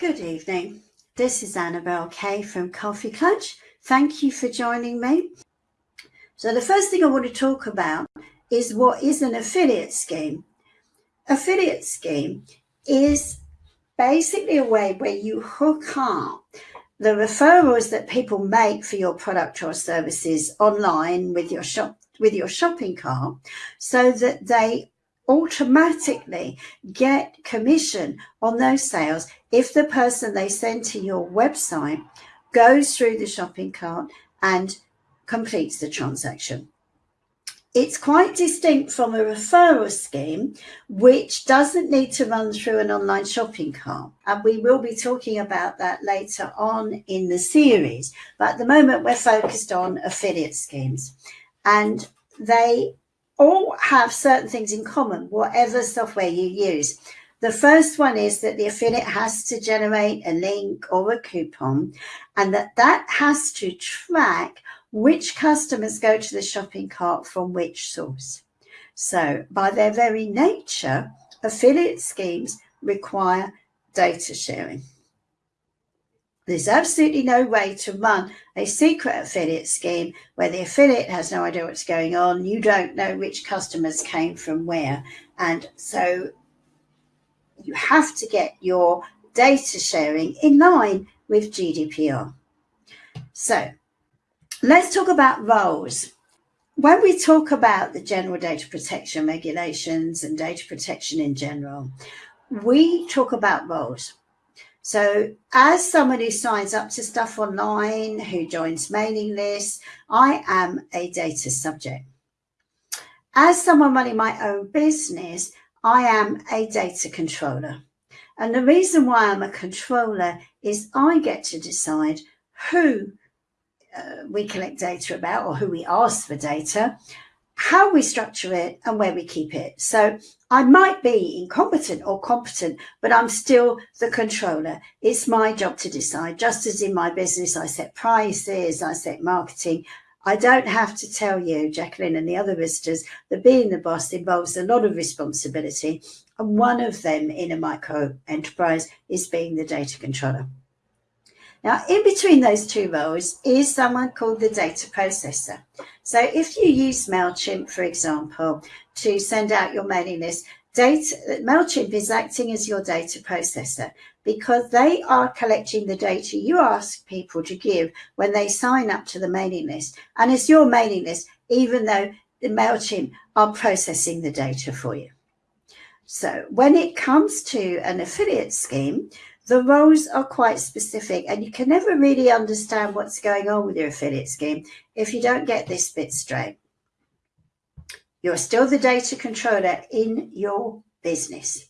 Good evening. This is Annabelle Kay from Coffee Klatch. Thank you for joining me. So the first thing I want to talk about is what is an affiliate scheme. Affiliate scheme is basically a way where you hook up the referrals that people make for your product or services online with your shop with your shopping cart so that they automatically get commission on those sales if the person they send to your website goes through the shopping cart and completes the transaction. It's quite distinct from a referral scheme, which doesn't need to run through an online shopping cart. And we will be talking about that later on in the series. But at the moment, we're focused on affiliate schemes. And they all have certain things in common, whatever software you use. The first one is that the affiliate has to generate a link or a coupon and that that has to track which customers go to the shopping cart from which source. So by their very nature, affiliate schemes require data sharing. There's absolutely no way to run a secret affiliate scheme where the affiliate has no idea what's going on. You don't know which customers came from where. And so you have to get your data sharing in line with GDPR. So let's talk about roles. When we talk about the general data protection regulations and data protection in general, we talk about roles. So as someone who signs up to stuff online, who joins mailing lists, I am a data subject. As someone running my own business, I am a data controller. And the reason why I'm a controller is I get to decide who uh, we collect data about or who we ask for data how we structure it and where we keep it. So I might be incompetent or competent, but I'm still the controller. It's my job to decide. Just as in my business, I set prices, I set marketing. I don't have to tell you, Jacqueline and the other visitors, that being the boss involves a lot of responsibility. And one of them in a micro enterprise is being the data controller. Now, in between those two roles is someone called the data processor. So if you use MailChimp, for example, to send out your mailing list, data, MailChimp is acting as your data processor because they are collecting the data you ask people to give when they sign up to the mailing list. And it's your mailing list, even though the MailChimp are processing the data for you. So when it comes to an affiliate scheme, the roles are quite specific and you can never really understand what's going on with your affiliate scheme if you don't get this bit straight. You're still the data controller in your business.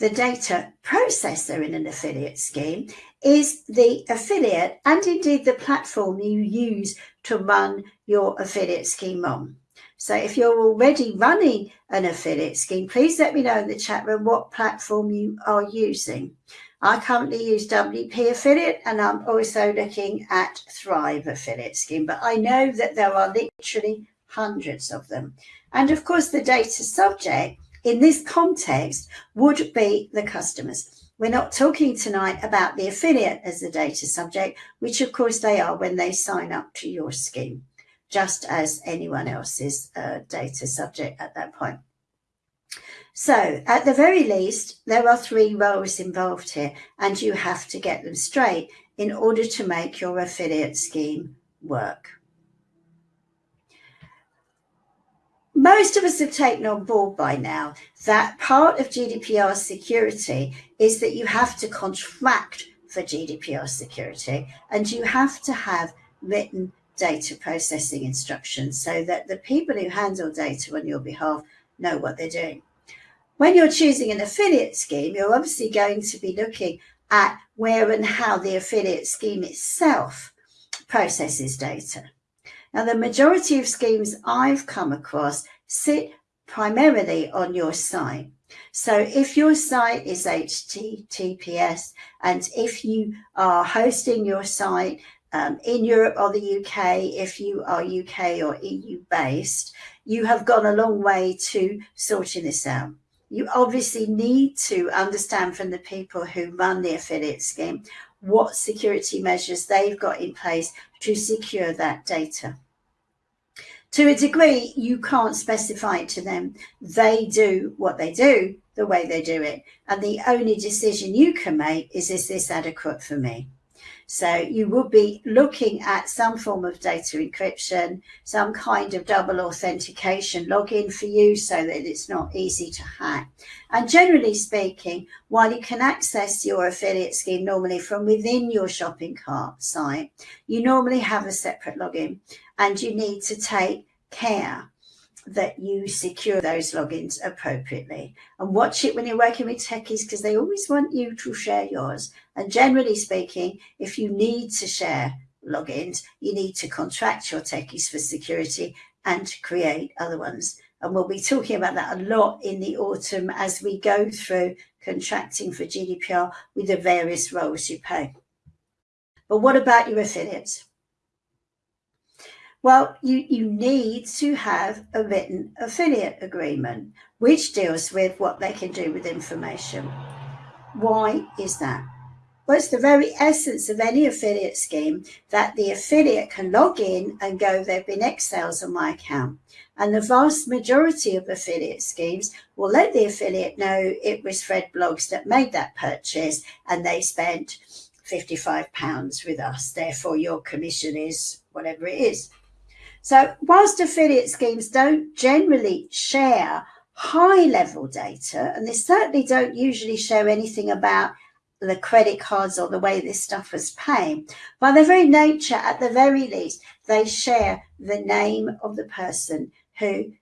The data processor in an affiliate scheme is the affiliate and indeed the platform you use to run your affiliate scheme on. So if you're already running an affiliate scheme, please let me know in the chat room what platform you are using. I currently use WP Affiliate and I'm also looking at Thrive Affiliate Scheme, but I know that there are literally hundreds of them. And of course, the data subject in this context would be the customers. We're not talking tonight about the affiliate as the data subject, which of course they are when they sign up to your scheme, just as anyone else's uh, data subject at that point. So at the very least, there are three roles involved here and you have to get them straight in order to make your affiliate scheme work. Most of us have taken on board by now that part of GDPR security is that you have to contract for GDPR security and you have to have written data processing instructions so that the people who handle data on your behalf know what they're doing. When you're choosing an affiliate scheme, you're obviously going to be looking at where and how the affiliate scheme itself processes data. Now, the majority of schemes I've come across sit primarily on your site. So if your site is HTTPS and if you are hosting your site um, in Europe or the UK, if you are UK or EU based, you have gone a long way to sorting this out. you obviously need to understand from the people who run the affiliate scheme what security measures they've got in place to secure that data. To a degree, you can't specify it to them. They do what they do the way they do it. And the only decision you can make is, is this adequate for me? So you would be looking at some form of data encryption, some kind of double authentication login for you so that it's not easy to hack. And generally speaking, while you can access your affiliate scheme normally from within your shopping cart site, you normally have a separate login and you need to take care that you secure those logins appropriately and watch it when you're working with techies because they always want you to share yours. And generally speaking, if you need to share logins, you need to contract your techies for security and create other ones. And we'll be talking about that a lot in the autumn as we go through contracting for GDPR with the various roles you play. But what about your affiliates? Well, you, you need to have a written affiliate agreement, which deals with what they can do with information. Why is that? Well, it's the very essence of any affiliate scheme that the affiliate can log in and go, there have been X sales on my account. And the vast majority of affiliate schemes will let the affiliate know it was Fred Bloggs that made that purchase and they spent £55 with us. Therefore, your commission is whatever it is. So whilst affiliate schemes don't generally share high level data, and they certainly don't usually share anything about the credit cards or the way this stuff was paid, by their very nature, at the very least, they share the name of the person who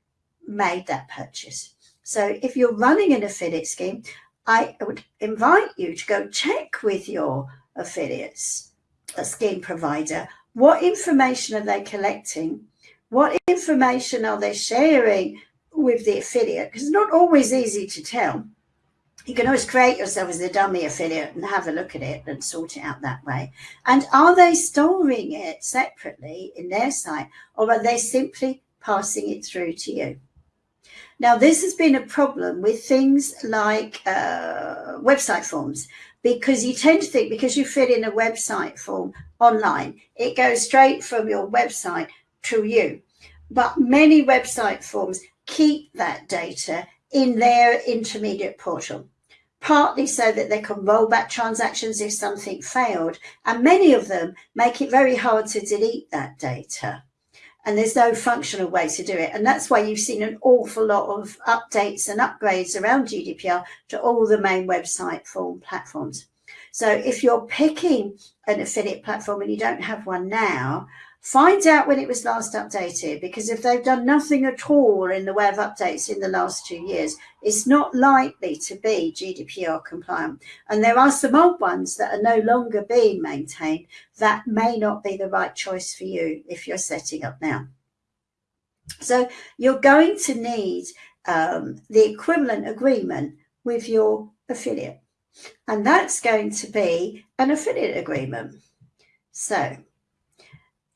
made that purchase. So if you're running an affiliate scheme, I would invite you to go check with your affiliates, a scheme provider, what information are they collecting? What information are they sharing with the affiliate? Because it's not always easy to tell. You can always create yourself as a dummy affiliate and have a look at it and sort it out that way. And are they storing it separately in their site or are they simply passing it through to you? Now, this has been a problem with things like uh, website forms because you tend to think because you fill in a website form online, it goes straight from your website to you. But many website forms keep that data in their intermediate portal, partly so that they can roll back transactions if something failed. And many of them make it very hard to delete that data. And there's no functional way to do it. And that's why you've seen an awful lot of updates and upgrades around GDPR to all the main website form platforms. So if you're picking an affiliate platform and you don't have one now, find out when it was last updated because if they've done nothing at all in the way of updates in the last two years, it's not likely to be GDPR compliant. And there are some old ones that are no longer being maintained that may not be the right choice for you if you're setting up now. So you're going to need um, the equivalent agreement with your affiliate. And that's going to be an affiliate agreement. So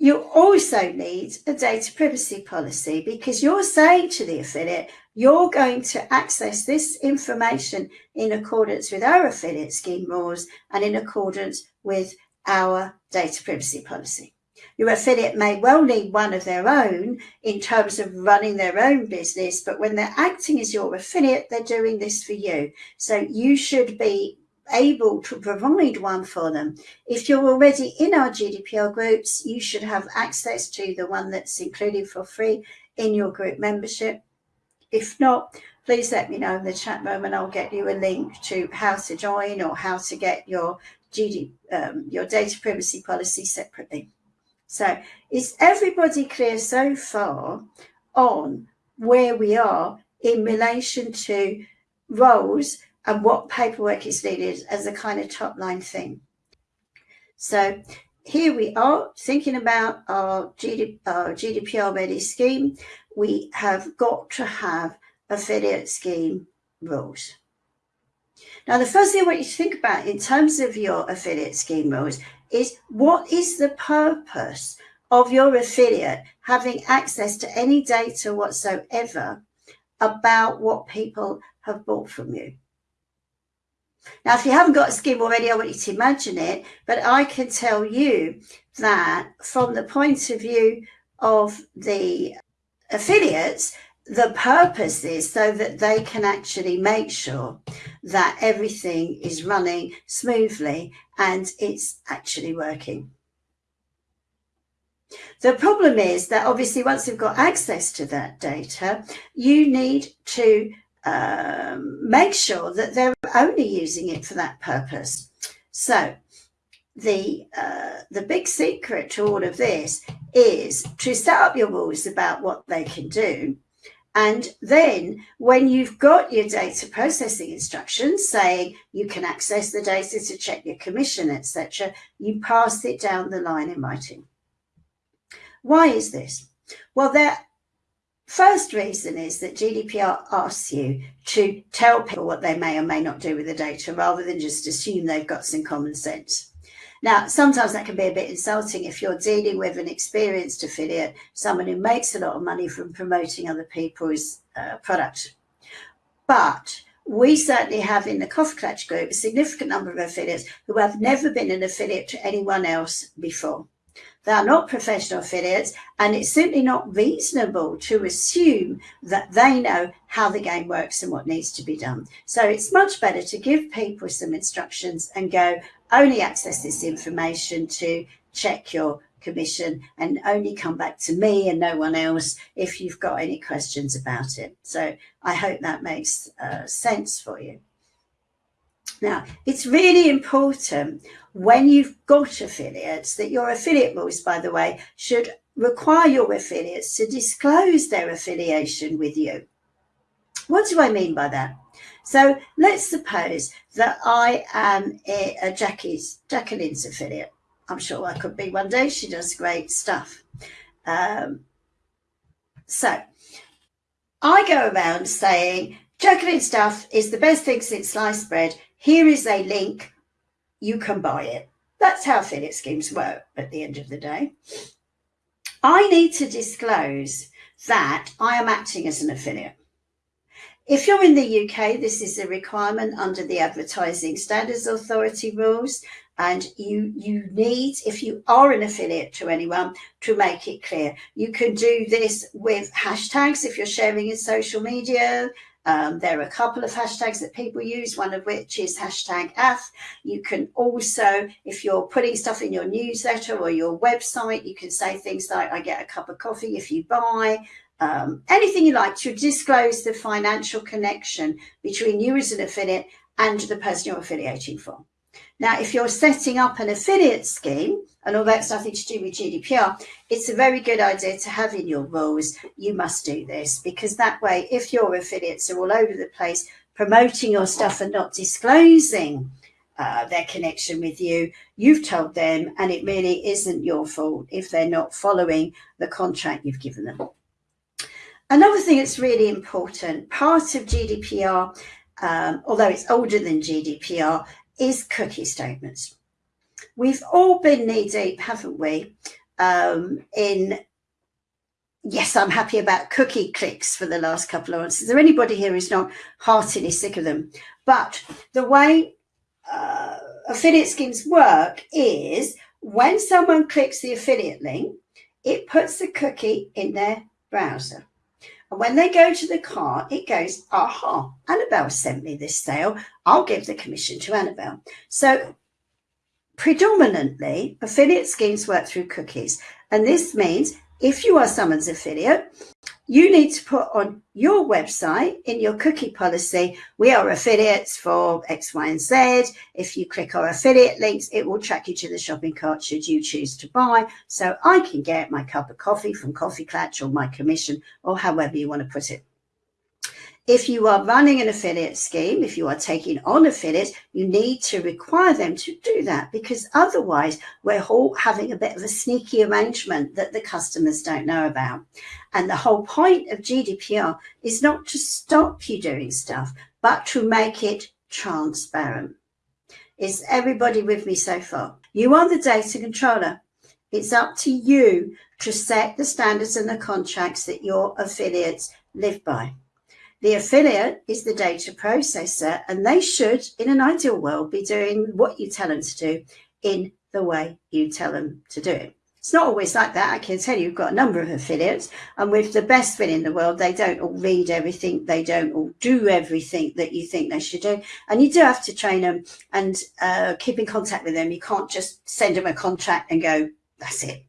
you also need a data privacy policy because you're saying to the affiliate, you're going to access this information in accordance with our affiliate scheme rules and in accordance with our data privacy policy. Your affiliate may well need one of their own in terms of running their own business, but when they're acting as your affiliate, they're doing this for you. So you should be able to provide one for them. If you're already in our GDPR groups, you should have access to the one that's included for free in your group membership. If not, please let me know in the chat room and I'll get you a link to how to join or how to get your GD, um, your data privacy policy separately. So is everybody clear so far on where we are in relation to roles and what paperwork is needed as a kind of top line thing. So here we are thinking about our, our GDPR ready scheme. We have got to have affiliate scheme rules. Now, the first thing I want you to think about in terms of your affiliate scheme rules is what is the purpose of your affiliate having access to any data whatsoever about what people have bought from you. Now, if you haven't got a scheme already, I want you to imagine it, but I can tell you that from the point of view of the affiliates, the purpose is so that they can actually make sure that everything is running smoothly and it's actually working. The problem is that obviously once you've got access to that data, you need to um, make sure that they're only using it for that purpose. So the uh, the big secret to all of this is to set up your rules about what they can do and then when you've got your data processing instructions saying you can access the data to check your commission, etc., you pass it down the line in writing. Why is this? Well, their first reason is that GDPR asks you to tell people what they may or may not do with the data rather than just assume they've got some common sense. Now, sometimes that can be a bit insulting if you're dealing with an experienced affiliate, someone who makes a lot of money from promoting other people's uh, product. But we certainly have in the Coffee Klatch group a significant number of affiliates who have never been an affiliate to anyone else before. They are not professional affiliates, and it's simply not reasonable to assume that they know how the game works and what needs to be done. So it's much better to give people some instructions and go, only access this information to check your commission and only come back to me and no one else if you've got any questions about it. So I hope that makes uh, sense for you. Now, it's really important when you've got affiliates that your affiliate rules, by the way, should require your affiliates to disclose their affiliation with you. What do I mean by that? So let's suppose that I am a, a Jackie's, Jacqueline's affiliate. I'm sure I could be one day. She does great stuff. Um, so I go around saying, Jacqueline's stuff is the best thing since sliced bread. Here is a link. You can buy it. That's how affiliate schemes work at the end of the day. I need to disclose that I am acting as an affiliate. If you're in the UK, this is a requirement under the Advertising Standards Authority rules. And you, you need, if you are an affiliate to anyone, to make it clear. You can do this with hashtags if you're sharing in social media. Um, there are a couple of hashtags that people use, one of which is hashtag AF. You can also, if you're putting stuff in your newsletter or your website, you can say things like, I get a cup of coffee if you buy, um, anything you like to disclose the financial connection between you as an affiliate and the person you're affiliating for. Now, if you're setting up an affiliate scheme, and all that's nothing to do with GDPR, it's a very good idea to have in your rules, you must do this, because that way, if your affiliates are all over the place promoting your stuff and not disclosing uh, their connection with you, you've told them, and it really isn't your fault if they're not following the contract you've given them. Another thing that's really important, part of GDPR, um, although it's older than GDPR, is cookie statements. We've all been knee deep, haven't we, um, in yes, I'm happy about cookie clicks for the last couple of months. Is there anybody here who's not heartily sick of them? But the way uh, affiliate schemes work is when someone clicks the affiliate link, it puts the cookie in their browser. And when they go to the cart, it goes, aha, Annabelle sent me this sale. I'll give the commission to Annabelle. So predominantly affiliate schemes work through cookies. And this means if you are someone's affiliate, you need to put on your website in your cookie policy, we are affiliates for X, Y, and Z. If you click our affiliate links, it will track you to the shopping cart should you choose to buy. So I can get my cup of coffee from Coffee Klatch or my commission or however you want to put it. If you are running an affiliate scheme, if you are taking on affiliates, you need to require them to do that because otherwise we're all having a bit of a sneaky arrangement that the customers don't know about. And the whole point of GDPR is not to stop you doing stuff, but to make it transparent. Is everybody with me so far? You are the data controller. It's up to you to set the standards and the contracts that your affiliates live by. The affiliate is the data processor, and they should, in an ideal world, be doing what you tell them to do in the way you tell them to do it. It's not always like that. I can tell you, you've got a number of affiliates, and with the best fit in the world, they don't all read everything, they don't all do everything that you think they should do. And you do have to train them and uh, keep in contact with them. You can't just send them a contract and go, that's it.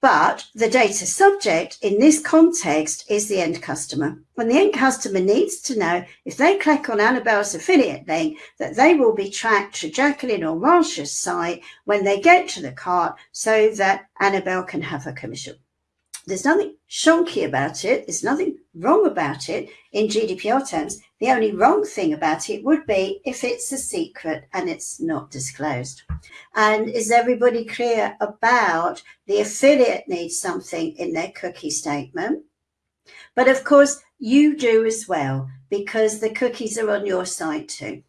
But the data subject in this context is the end customer. When the end customer needs to know if they click on Annabelle's affiliate link that they will be tracked to Jacqueline or Marsha's site when they get to the cart so that Annabelle can have her commission. There's nothing shonky about it. There's nothing wrong about it in GDPR terms. The only wrong thing about it would be if it's a secret and it's not disclosed. And is everybody clear about the affiliate needs something in their cookie statement? But of course, you do as well because the cookies are on your site too.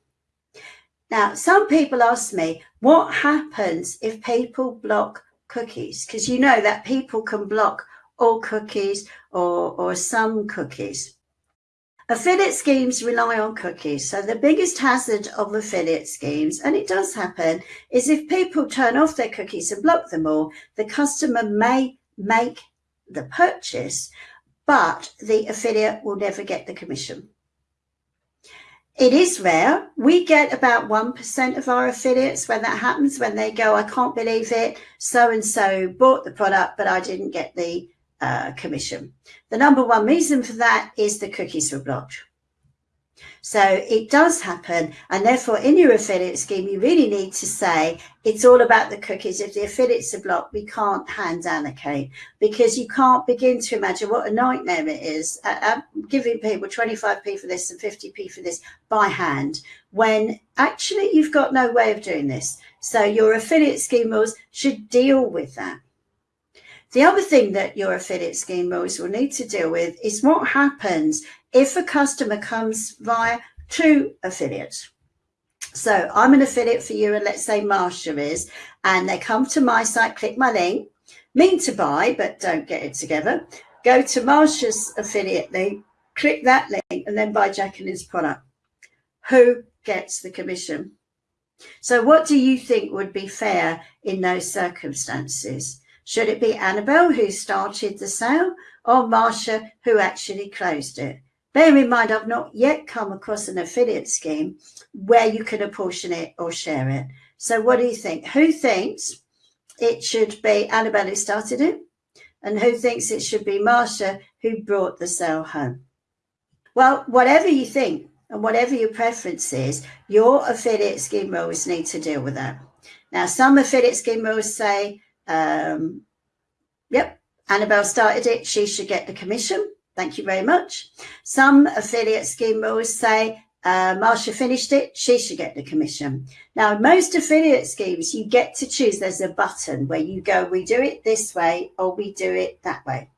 Now, some people ask me, what happens if people block cookies? Because you know that people can block all cookies or, or some cookies. Affiliate schemes rely on cookies. So the biggest hazard of affiliate schemes, and it does happen, is if people turn off their cookies and block them all, the customer may make the purchase, but the affiliate will never get the commission. It is rare. We get about 1% of our affiliates when that happens, when they go, I can't believe it. So and so bought the product, but I didn't get the uh, commission. The number one reason for that is the cookies were blocked. So it does happen. And therefore, in your affiliate scheme, you really need to say it's all about the cookies. If the affiliates are blocked, we can't hand allocate because you can't begin to imagine what a nightmare it is uh, giving people 25p for this and 50p for this by hand when actually you've got no way of doing this. So your affiliate scheme rules should deal with that. The other thing that your affiliate scheme rules will need to deal with is what happens if a customer comes via two affiliates. So I'm an affiliate for you, and let's say Marsha is, and they come to my site, click my link, mean to buy, but don't get it together. Go to Marsha's affiliate link, click that link, and then buy Jacqueline's product. Who gets the commission? So what do you think would be fair in those circumstances? Should it be Annabelle who started the sale or Marsha who actually closed it? Bear in mind, I've not yet come across an affiliate scheme where you can apportion it or share it. So what do you think? Who thinks it should be Annabelle who started it? And who thinks it should be Marsha who brought the sale home? Well, whatever you think and whatever your preference is, your affiliate scheme rules need to deal with that. Now, some affiliate scheme rules say um, yep, Annabelle started it. She should get the commission. Thank you very much. Some affiliate scheme rules say uh, Marsha finished it, she should get the commission. Now, most affiliate schemes, you get to choose. There's a button where you go, we do it this way or we do it that way.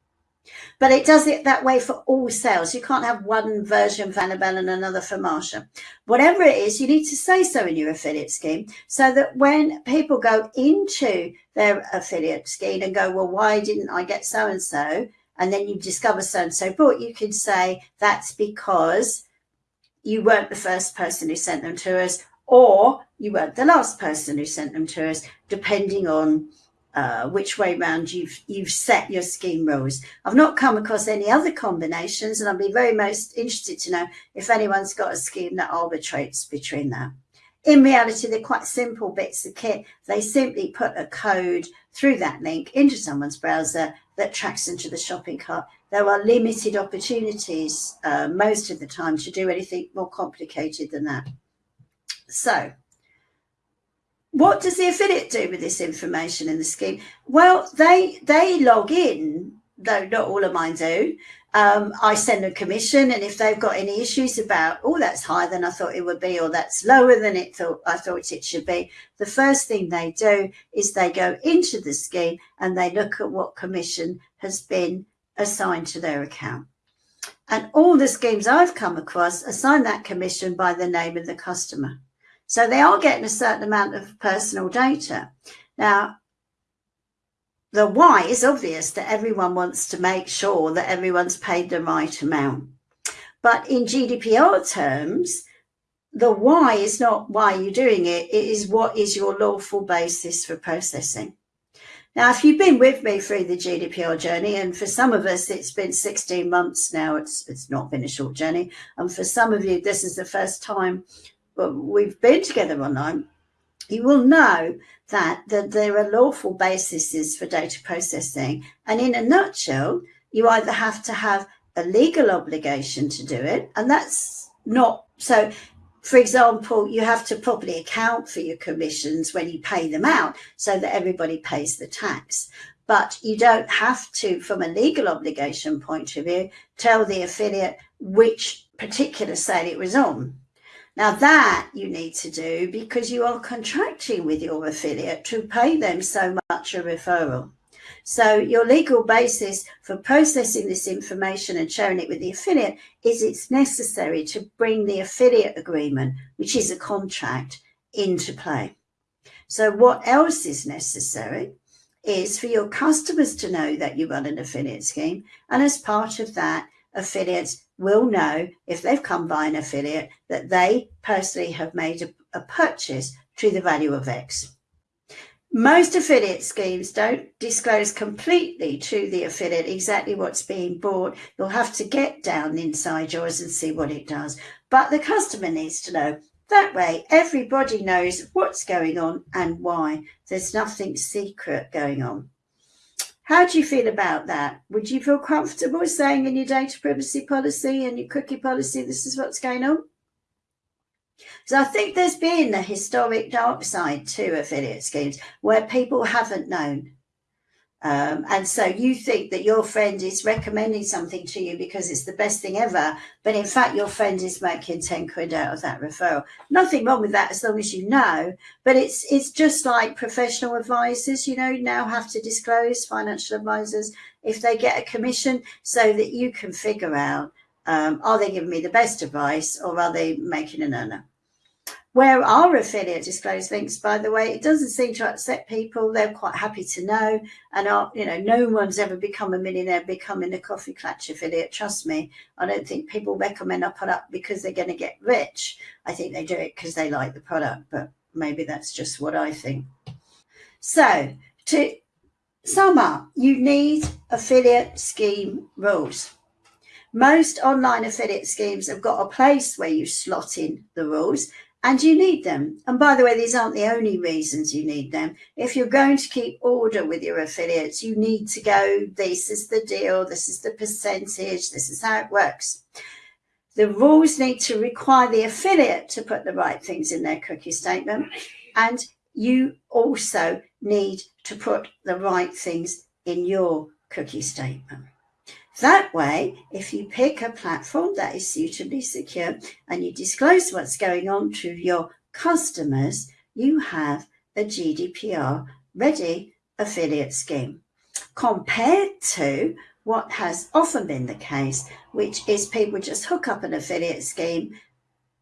But it does it that way for all sales. You can't have one version for Annabelle and another for Marsha. Whatever it is, you need to say so in your affiliate scheme so that when people go into their affiliate scheme and go, well, why didn't I get so and so? And then you discover so and so bought, you can say that's because you weren't the first person who sent them to us, or you weren't the last person who sent them to us, depending on uh, which way round you've you've set your scheme rules. I've not come across any other combinations, and I'd be very most interested to know if anyone's got a scheme that arbitrates between that. In reality, they're quite simple bits of kit. They simply put a code through that link into someone's browser that tracks into the shopping cart. There are limited opportunities uh, most of the time to do anything more complicated than that. So what does the affiliate do with this information in the scheme? Well, they they log in, though not all of mine do. Um, I send a commission, and if they've got any issues about, oh, that's higher than I thought it would be, or that's lower than it thought I thought it should be, the first thing they do is they go into the scheme and they look at what commission has been assigned to their account. And all the schemes I've come across assign that commission by the name of the customer. So they are getting a certain amount of personal data. Now, the why is obvious that everyone wants to make sure that everyone's paid the right amount. But in GDPR terms, the why is not why you're doing it, it is what is your lawful basis for processing. Now, if you've been with me through the GDPR journey, and for some of us, it's been 16 months now, it's, it's not been a short journey. And for some of you, this is the first time we've been together online, you will know that, that there are lawful bases for data processing. And in a nutshell, you either have to have a legal obligation to do it, and that's not so for example, you have to properly account for your commissions when you pay them out so that everybody pays the tax. But you don't have to, from a legal obligation point of view, tell the affiliate which particular sale it was on. Now that you need to do because you are contracting with your affiliate to pay them so much a referral. So your legal basis for processing this information and sharing it with the affiliate is it's necessary to bring the affiliate agreement, which is a contract, into play. So what else is necessary is for your customers to know that you run an affiliate scheme. And as part of that, affiliates will know if they've come by an affiliate that they personally have made a, a purchase to the value of X. Most affiliate schemes don't disclose completely to the affiliate exactly what's being bought. You'll have to get down inside yours and see what it does. But the customer needs to know. That way, everybody knows what's going on and why. There's nothing secret going on. How do you feel about that? Would you feel comfortable saying in your data privacy policy and your cookie policy, this is what's going on? So I think there's been a historic dark side to affiliate schemes where people haven't known. Um, and so you think that your friend is recommending something to you because it's the best thing ever, but in fact your friend is making 10 quid out of that referral. Nothing wrong with that as long as you know, but it's it's just like professional advisors, you know, now have to disclose financial advisors if they get a commission so that you can figure out um, are they giving me the best advice or are they making an earner? Where our affiliate disclose links, by the way, it doesn't seem to upset people. They're quite happy to know. And, our, you know, no one's ever become a millionaire becoming a Coffee Klatch affiliate. Trust me, I don't think people recommend our product because they're going to get rich. I think they do it because they like the product, but maybe that's just what I think. So to sum up, you need affiliate scheme rules. Most online affiliate schemes have got a place where you slot in the rules and you need them. And by the way, these aren't the only reasons you need them. If you're going to keep order with your affiliates, you need to go, this is the deal, this is the percentage, this is how it works. The rules need to require the affiliate to put the right things in their cookie statement. And you also need to put the right things in your cookie statement. That way, if you pick a platform that is suitably secure and you disclose what's going on to your customers, you have a GDPR ready affiliate scheme. Compared to what has often been the case, which is people just hook up an affiliate scheme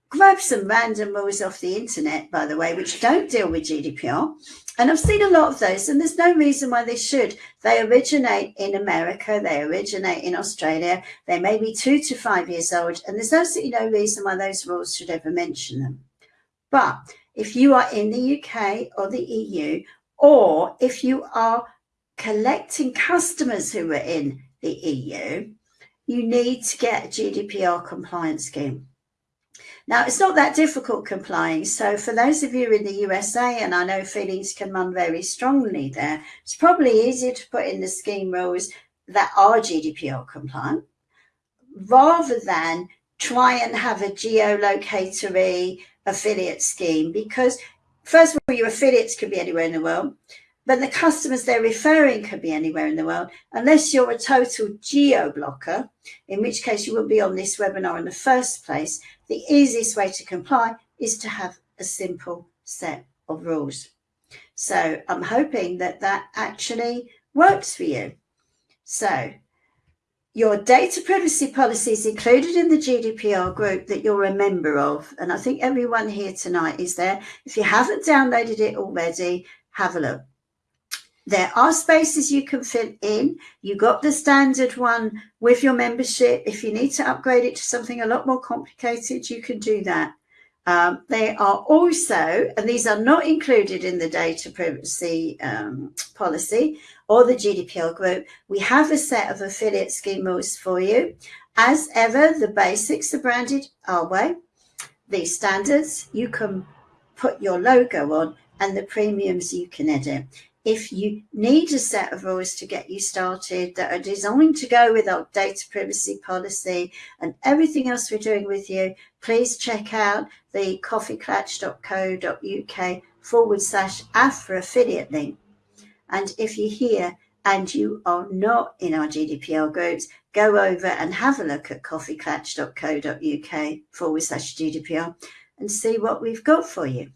grab some random rules off the internet, by the way, which don't deal with GDPR. And I've seen a lot of those, and there's no reason why they should. They originate in America, they originate in Australia, they may be two to five years old, and there's absolutely no reason why those rules should ever mention them. But if you are in the UK or the EU, or if you are collecting customers who are in the EU, you need to get a GDPR compliance scheme. Now, it's not that difficult complying. So for those of you in the USA, and I know feelings can run very strongly there, it's probably easier to put in the scheme rules that are GDPR compliant rather than try and have a geolocatory affiliate scheme because first of all, your affiliates could be anywhere in the world but the customers they're referring could be anywhere in the world, unless you're a total geo blocker, in which case you wouldn't be on this webinar in the first place. The easiest way to comply is to have a simple set of rules. So I'm hoping that that actually works for you. So your data privacy policy is included in the GDPR group that you're a member of. And I think everyone here tonight is there. If you haven't downloaded it already, have a look. There are spaces you can fill in. You got the standard one with your membership. If you need to upgrade it to something a lot more complicated, you can do that. Um, they are also, and these are not included in the data privacy um, policy or the GDPR group, we have a set of affiliate scheme rules for you. As ever, the basics are branded our way. The standards, you can put your logo on and the premiums you can edit. If you need a set of rules to get you started that are designed to go with our data privacy policy and everything else we're doing with you, please check out the coffeeclatch.co.uk forward slash AFRA affiliate link. And if you're here and you are not in our GDPR groups, go over and have a look at coffeeclatch.co.uk forward slash GDPR and see what we've got for you.